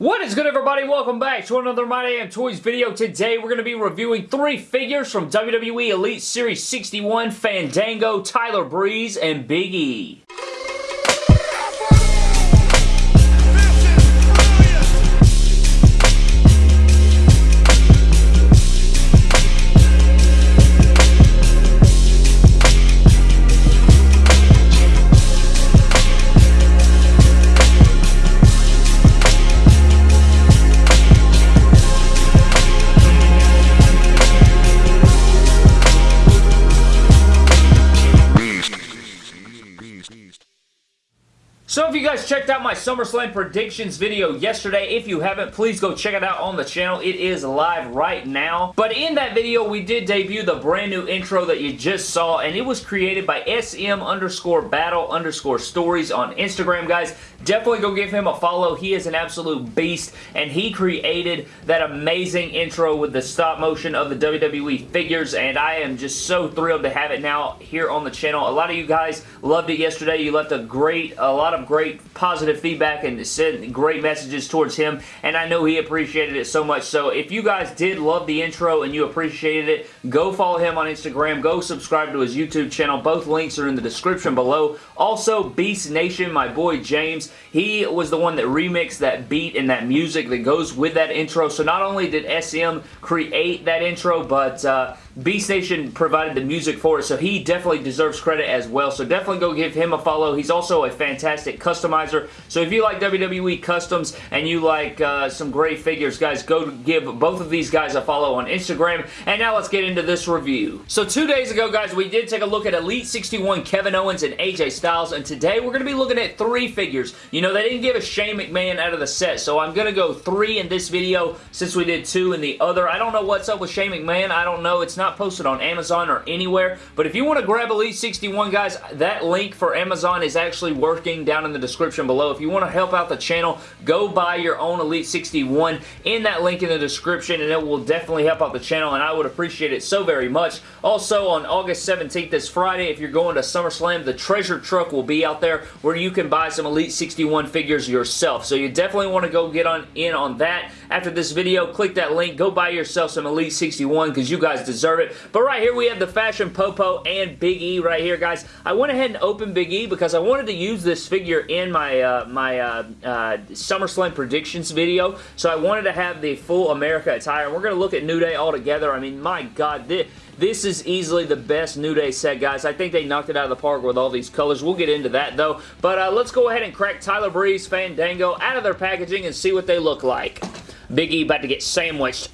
What is good everybody? Welcome back to another My Damn Toys video. Today we're going to be reviewing three figures from WWE Elite Series 61, Fandango, Tyler Breeze, and Big E. checked out my SummerSlam predictions video yesterday, if you haven't, please go check it out on the channel. It is live right now. But in that video, we did debut the brand new intro that you just saw, and it was created by SM underscore battle underscore stories on Instagram, guys. Definitely go give him a follow. He is an absolute beast, and he created that amazing intro with the stop motion of the WWE figures, and I am just so thrilled to have it now here on the channel. A lot of you guys loved it yesterday. You left a great, a lot of great positive feedback and sent great messages towards him, and I know he appreciated it so much. So if you guys did love the intro and you appreciated it, go follow him on Instagram. Go subscribe to his YouTube channel. Both links are in the description below. Also, Beast Nation, my boy James, he was the one that remixed that beat and that music that goes with that intro. So not only did SM create that intro, but uh, Beast Nation provided the music for it, so he definitely deserves credit as well. So definitely go give him a follow. He's also a fantastic customizer. So if you like WWE customs and you like uh, some great figures, guys, go give both of these guys a follow on Instagram. And now let's get into this review. So two days ago, guys, we did take a look at Elite 61 Kevin Owens and AJ Styles, and today we're going to be looking at three figures. You know, they didn't give a Shane McMahon out of the set, so I'm going to go three in this video since we did two in the other. I don't know what's up with Shane McMahon. I don't know. It's not posted on Amazon or anywhere. But if you want to grab Elite 61, guys, that link for Amazon is actually working down in the description below. If you want to help out the channel, go buy your own Elite 61 in that link in the description, and it will definitely help out the channel, and I would appreciate it so very much. Also, on August 17th, this Friday, if you're going to SummerSlam, the treasure truck will be out there where you can buy some Elite 61 figures yourself. So you definitely want to go get on in on that. After this video, click that link. Go buy yourself some Elite 61 because you guys deserve it. But right here we have the Fashion Popo and Big E right here, guys. I went ahead and opened Big E because I wanted to use this figure in my uh, my uh, uh, SummerSlam predictions video. So I wanted to have the full America attire. We're going to look at New Day all together. I mean, my God, this, this is easily the best New Day set, guys. I think they knocked it out of the park with all these colors. We'll get into that, though. But uh, let's go ahead and crack Tyler Breeze, Fandango out of their packaging and see what they look like. Big E about to get sandwiched.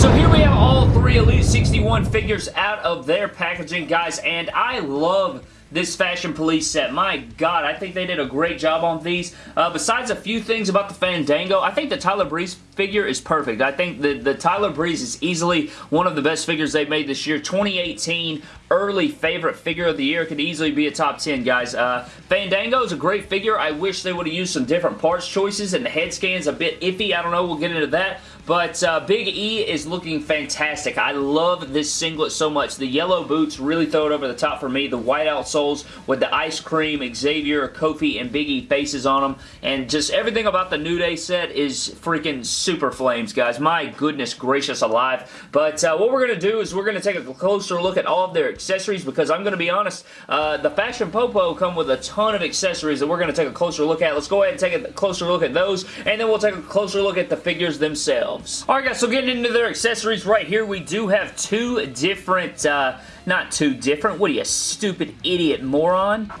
So here we have all three Elite 61 figures out of their packaging, guys, and I love this Fashion Police set. My God, I think they did a great job on these. Uh, besides a few things about the Fandango, I think the Tyler Breeze figure is perfect. I think the, the Tyler Breeze is easily one of the best figures they've made this year. 2018 early favorite figure of the year. Could easily be a top 10, guys. Uh, Fandango is a great figure. I wish they would have used some different parts choices, and the head scan's a bit iffy. I don't know. We'll get into that. But uh, Big E is looking fantastic. I love this singlet so much. The yellow boots really throw it over the top for me. The whiteout soles with the ice cream, Xavier, Kofi, and Big E faces on them. And just everything about the New Day set is freaking super flames, guys. My goodness gracious alive. But uh, what we're going to do is we're going to take a closer look at all of their accessories because I'm going to be honest, uh, the Fashion Popo come with a ton of accessories that we're going to take a closer look at. Let's go ahead and take a closer look at those, and then we'll take a closer look at the figures themselves themselves. Alright guys, so getting into their accessories right here, we do have two different, uh, not two different, what are you, stupid idiot moron?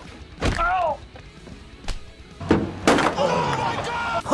Oh!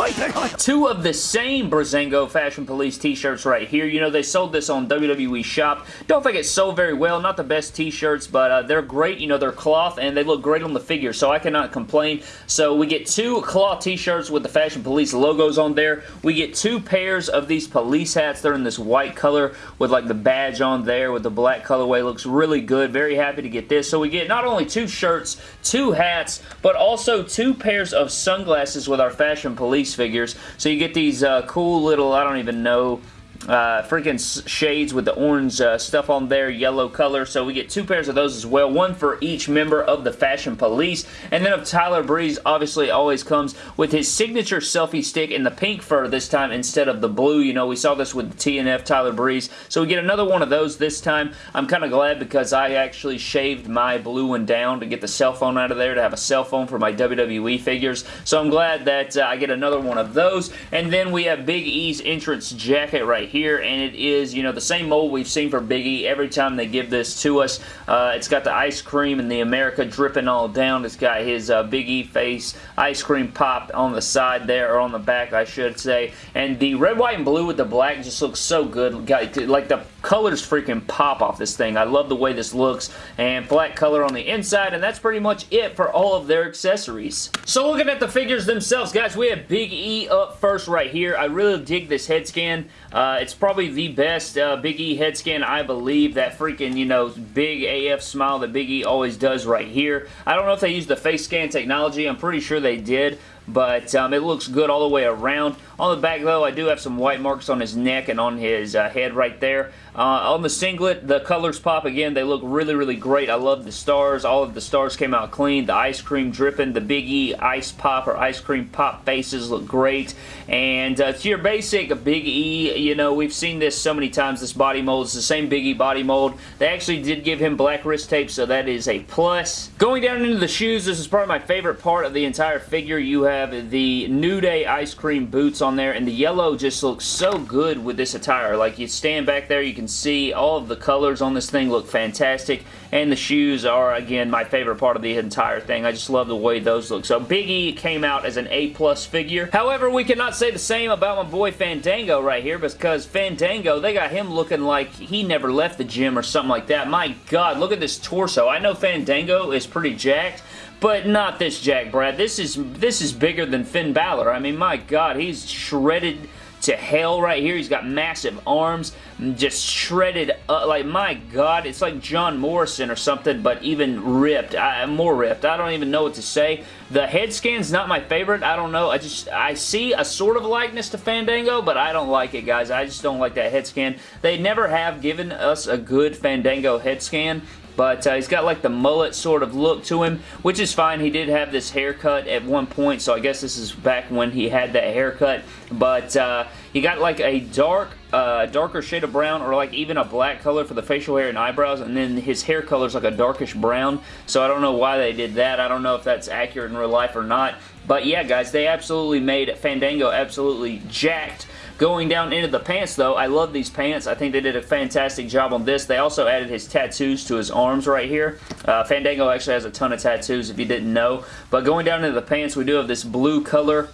Two of the same Breezango Fashion Police t-shirts right here. You know, they sold this on WWE Shop. Don't think it sold very well. Not the best t-shirts, but uh, they're great. You know, they're cloth, and they look great on the figure, so I cannot complain. So we get two cloth t-shirts with the Fashion Police logos on there. We get two pairs of these police hats. They're in this white color with, like, the badge on there with the black colorway. Looks really good. Very happy to get this. So we get not only two shirts, two hats, but also two pairs of sunglasses with our Fashion Police figures. So you get these uh, cool little, I don't even know, uh, freaking shades with the orange uh, stuff on there, yellow color. So we get two pairs of those as well, one for each member of the Fashion Police. And then of Tyler Breeze, obviously always comes with his signature selfie stick in the pink fur this time instead of the blue. You know, we saw this with the TNF Tyler Breeze. So we get another one of those this time. I'm kind of glad because I actually shaved my blue one down to get the cell phone out of there to have a cell phone for my WWE figures. So I'm glad that uh, I get another one of those. And then we have Big E's entrance jacket right here. And it is, you know, the same mold we've seen for Big E every time they give this to us. Uh, it's got the ice cream and the America dripping all down. It's got his uh, Big E face ice cream pop on the side there, or on the back, I should say. And the red, white, and blue with the black just looks so good. Like the colors freaking pop off this thing. I love the way this looks. And flat color on the inside. And that's pretty much it for all of their accessories. So looking at the figures themselves, guys, we have Big E up first right here. I really dig this head scan. Uh, it's probably the best uh, Big E head scan, I believe. That freaking, you know, big AF smile that Big E always does right here. I don't know if they use the face scan technology. I'm pretty sure they did but um, it looks good all the way around. On the back, though, I do have some white marks on his neck and on his uh, head right there. Uh, on the singlet, the colors pop again. They look really, really great. I love the stars. All of the stars came out clean. The ice cream dripping. The Big E ice pop or ice cream pop faces look great. And uh, to your basic Big E, you know, we've seen this so many times, this body mold. It's the same Big E body mold. They actually did give him black wrist tape, so that is a plus. Going down into the shoes, this is probably my favorite part of the entire figure. You have the New Day ice cream boots on there, and the yellow just looks so good with this attire. Like, you stand back there, you can see all of the colors on this thing look fantastic and the shoes are again my favorite part of the entire thing. I just love the way those look. So Big E came out as an A plus figure. However, we cannot say the same about my boy Fandango right here because Fandango, they got him looking like he never left the gym or something like that. My God, look at this torso. I know Fandango is pretty jacked, but not this Jack Brad. This is this is bigger than Finn Balor. I mean, my God, he's shredded to hell right here. He's got massive arms, just shredded up. Like, my God, it's like John Morrison or something, but even ripped. I, more ripped. I don't even know what to say. The head scan's not my favorite. I don't know. I just, I see a sort of likeness to Fandango, but I don't like it, guys. I just don't like that head scan. They never have given us a good Fandango head scan. But uh, he's got like the mullet sort of look to him, which is fine. He did have this haircut at one point, so I guess this is back when he had that haircut. But uh, he got like a dark, uh, darker shade of brown or like even a black color for the facial hair and eyebrows, and then his hair color is like a darkish brown. So I don't know why they did that. I don't know if that's accurate in real life or not. But yeah, guys, they absolutely made Fandango absolutely jacked Going down into the pants, though, I love these pants. I think they did a fantastic job on this. They also added his tattoos to his arms right here. Uh, Fandango actually has a ton of tattoos, if you didn't know. But going down into the pants, we do have this blue color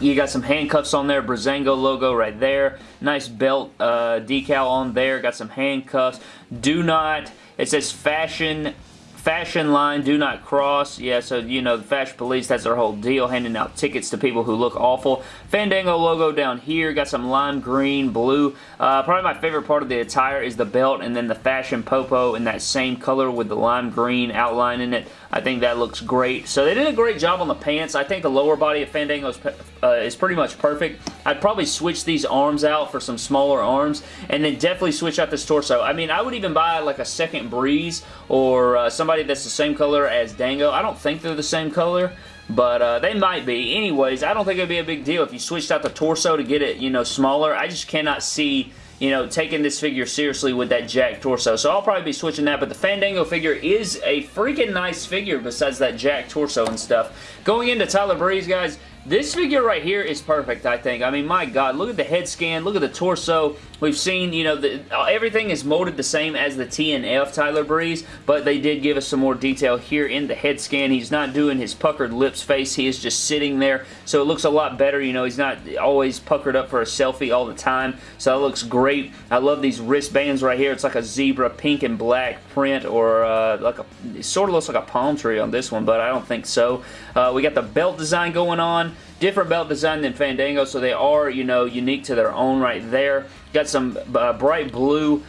you got some handcuffs on there, Breezango logo right there. Nice belt uh, decal on there. Got some handcuffs. Do not, it says fashion Fashion line, do not cross. Yeah, so, you know, the Fashion Police, that's their whole deal, handing out tickets to people who look awful. Fandango logo down here. Got some lime green, blue. Uh, probably my favorite part of the attire is the belt and then the Fashion Popo in that same color with the lime green outline in it. I think that looks great. So they did a great job on the pants. I think the lower body of Fandango is, uh, is pretty much perfect. I'd probably switch these arms out for some smaller arms and then definitely switch out this torso. I mean, I would even buy like a second Breeze or uh, somebody that's the same color as Dango. I don't think they're the same color, but uh, they might be. Anyways, I don't think it'd be a big deal if you switched out the torso to get it, you know, smaller. I just cannot see you know, taking this figure seriously with that Jack torso. So I'll probably be switching that, but the Fandango figure is a freaking nice figure besides that Jack torso and stuff. Going into Tyler Breeze, guys, this figure right here is perfect, I think. I mean, my God, look at the head scan, look at the torso. We've seen, you know, the, everything is molded the same as the TNF Tyler Breeze, but they did give us some more detail here in the head scan. He's not doing his puckered lips face. He is just sitting there, so it looks a lot better. You know, he's not always puckered up for a selfie all the time, so that looks great. I love these wristbands right here. It's like a zebra pink and black print, or uh, like a, sort of looks like a palm tree on this one, but I don't think so. Uh, we got the belt design going on different belt design than Fandango, so they are, you know, unique to their own right there. Got some uh, bright blue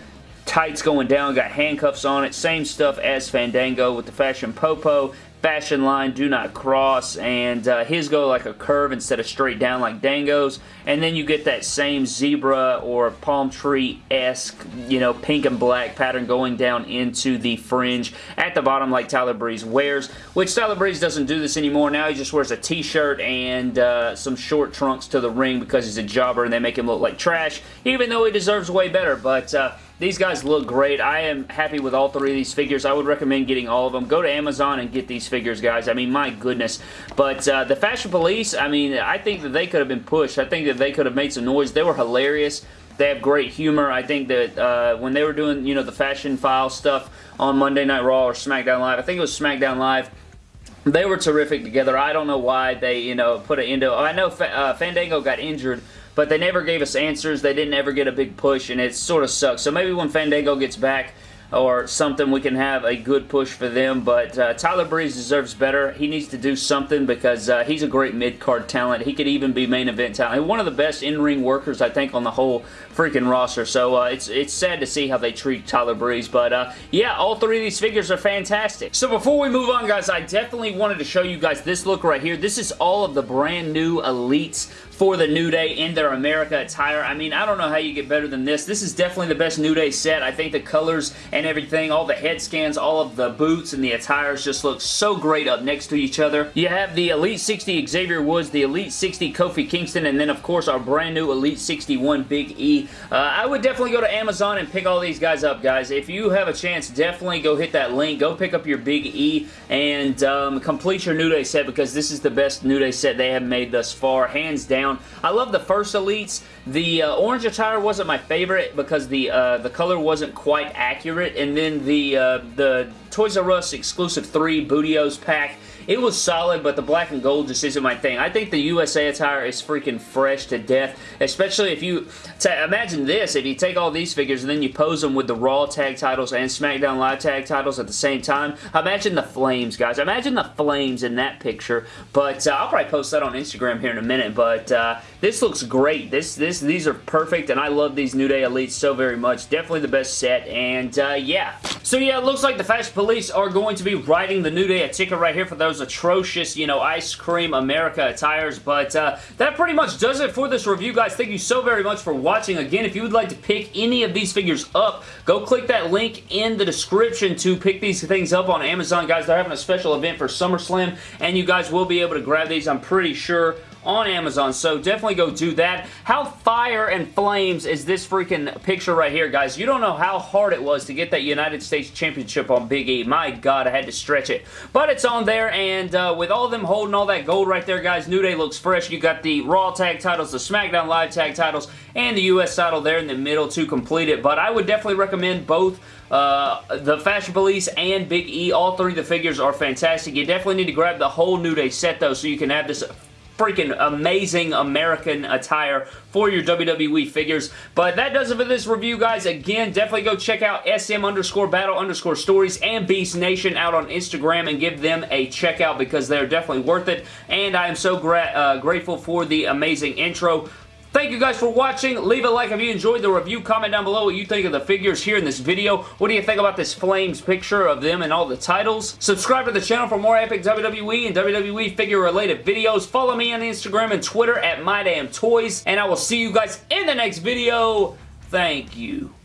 tights going down, got handcuffs on it. Same stuff as Fandango with the Fashion Popo. Fashion line, do not cross, and uh, his go like a curve instead of straight down like Dango's, and then you get that same zebra or palm tree-esque, you know, pink and black pattern going down into the fringe at the bottom like Tyler Breeze wears, which Tyler Breeze doesn't do this anymore. Now he just wears a t-shirt and uh, some short trunks to the ring because he's a jobber and they make him look like trash, even though he deserves way better, but... Uh, these guys look great. I am happy with all three of these figures. I would recommend getting all of them. Go to Amazon and get these figures, guys. I mean, my goodness. But uh, the Fashion Police, I mean, I think that they could have been pushed. I think that they could have made some noise. They were hilarious. They have great humor. I think that uh, when they were doing, you know, the Fashion File stuff on Monday Night Raw or SmackDown Live, I think it was SmackDown Live, they were terrific together. I don't know why they, you know, put it into... I know uh, Fandango got injured but they never gave us answers. They didn't ever get a big push, and it sort of sucks. So maybe when Fandango gets back, or something we can have a good push for them but uh, Tyler Breeze deserves better. He needs to do something because uh, he's a great mid-card talent. He could even be main event talent. One of the best in-ring workers I think on the whole freaking roster. So uh, it's it's sad to see how they treat Tyler Breeze but uh, yeah all three of these figures are fantastic. So before we move on guys I definitely wanted to show you guys this look right here. This is all of the brand new elites for the New Day in their America attire. I mean, I don't know how you get better than this. This is definitely the best New Day set. I think the colors and everything, all the head scans, all of the boots and the attires just look so great up next to each other. You have the Elite 60 Xavier Woods, the Elite 60 Kofi Kingston, and then of course our brand new Elite 61 Big E. Uh, I would definitely go to Amazon and pick all these guys up, guys. If you have a chance, definitely go hit that link. Go pick up your Big E and um, complete your New Day set because this is the best New Day set they have made thus far, hands down I love the first Elites. The uh, orange attire wasn't my favorite because the uh, the color wasn't quite accurate. And then the, uh, the Toys R Us exclusive 3 Booty-O's pack it was solid, but the black and gold just isn't my thing. I think the USA attire is freaking fresh to death, especially if you... Imagine this, if you take all these figures and then you pose them with the Raw tag titles and SmackDown Live tag titles at the same time. Imagine the flames, guys. Imagine the flames in that picture, but uh, I'll probably post that on Instagram here in a minute, but uh, this looks great. This, this, These are perfect, and I love these New Day Elites so very much. Definitely the best set, and uh, yeah. So yeah, it looks like the Fashion Police are going to be writing the New Day a ticket right here for those atrocious, you know, Ice Cream America attires. But uh, that pretty much does it for this review, guys. Thank you so very much for watching. Again, if you would like to pick any of these figures up, go click that link in the description to pick these things up on Amazon, guys. They're having a special event for SummerSlam, and you guys will be able to grab these, I'm pretty sure, on Amazon, so definitely go do that. How fire and flames is this freaking picture right here, guys? You don't know how hard it was to get that United States Championship on Big E. My God, I had to stretch it. But it's on there, and uh, with all them holding all that gold right there, guys, New Day looks fresh. You got the Raw tag titles, the SmackDown Live tag titles, and the U.S. title there in the middle to complete it. But I would definitely recommend both uh, the Fashion Police and Big E. All three of the figures are fantastic. You definitely need to grab the whole New Day set, though, so you can have this freaking amazing American attire for your WWE figures. But that does it for this review, guys. Again, definitely go check out SM underscore battle underscore stories and Beast Nation out on Instagram and give them a check out because they're definitely worth it. And I am so gra uh, grateful for the amazing intro. Thank you guys for watching. Leave a like if you enjoyed the review. Comment down below what you think of the figures here in this video. What do you think about this Flames picture of them and all the titles? Subscribe to the channel for more epic WWE and WWE figure related videos. Follow me on Instagram and Twitter at MyDamnToys. And I will see you guys in the next video. Thank you.